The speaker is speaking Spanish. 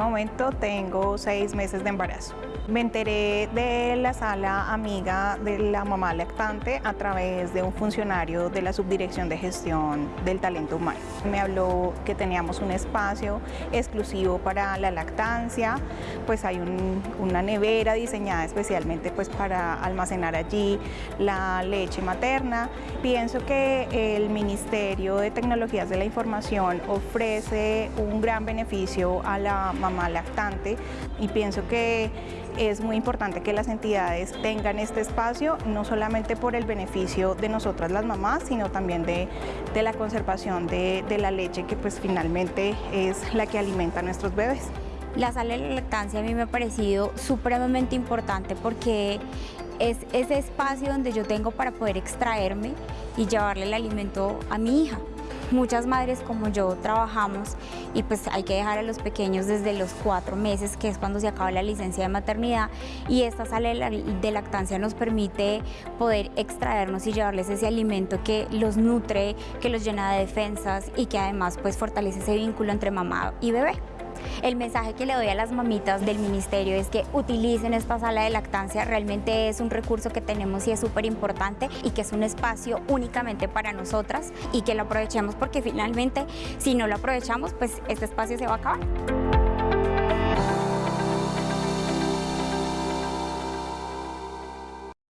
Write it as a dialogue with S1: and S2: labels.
S1: momento tengo seis meses de embarazo. Me enteré de la sala amiga de la mamá lactante a través de un funcionario de la Subdirección de Gestión del Talento Humano. Me habló que teníamos un espacio exclusivo para la lactancia, pues hay una nevera diseñada especialmente pues para almacenar allí la leche materna. Pienso que el Ministerio de Tecnologías de la Información ofrece un gran beneficio a la mamá lactante y pienso que es muy importante que las entidades tengan este espacio, no solamente por el beneficio de nosotras las mamás, sino también de, la conservación de, la leche que pues finalmente es la que alimenta a nuestros bebés.
S2: La sala de la lactancia a mí me ha parecido supremamente importante porque es ese espacio donde yo tengo para poder extraerme y llevarle el alimento a mi hija. Muchas madres como yo trabajamos y pues hay que dejar a los pequeños desde los cuatro meses, que es cuando se acaba la licencia de maternidad, y esta sala de lactancia nos permite poder extraernos y llevarles ese alimento que los nutre, que los llena de defensas y que además pues fortalece ese vínculo entre mamá y bebé. El mensaje que le doy a las mamitas del ministerio es que utilicen esta sala de lactancia, realmente es un recurso que tenemos y es súper importante y que es un espacio únicamente para nosotras y que lo aprovechemos porque finalmente si no lo aprovechamos pues este espacio se va a acabar.